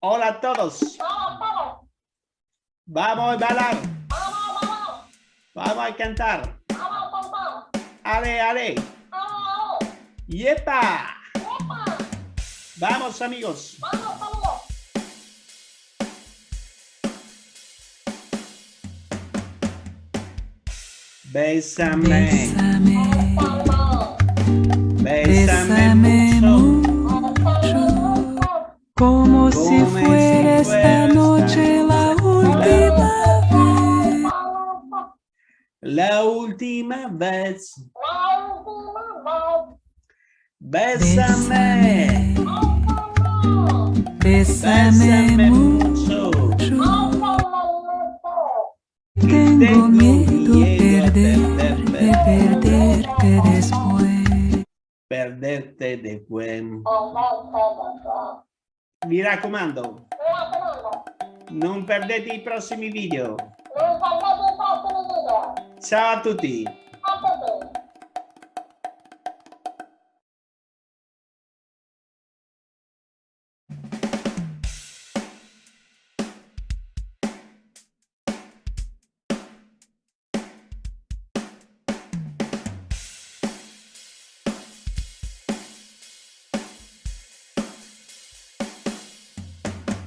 Hola a todos. Vamos a bailar. Vamos a cantar. Ale, ale. ¡Yepa! Vamos, amigos. Bésame. Bésame, Bésame mucho. mucho, como si Como si fuera esta noche la última vez. La última vez. Bésame. Bésame, Bésame bésame mucho. mucho. Tengo miedo perder, de perderte después. Perderte después. Mi raccomando. Non perdete i prossimi video. Ciao a tutti.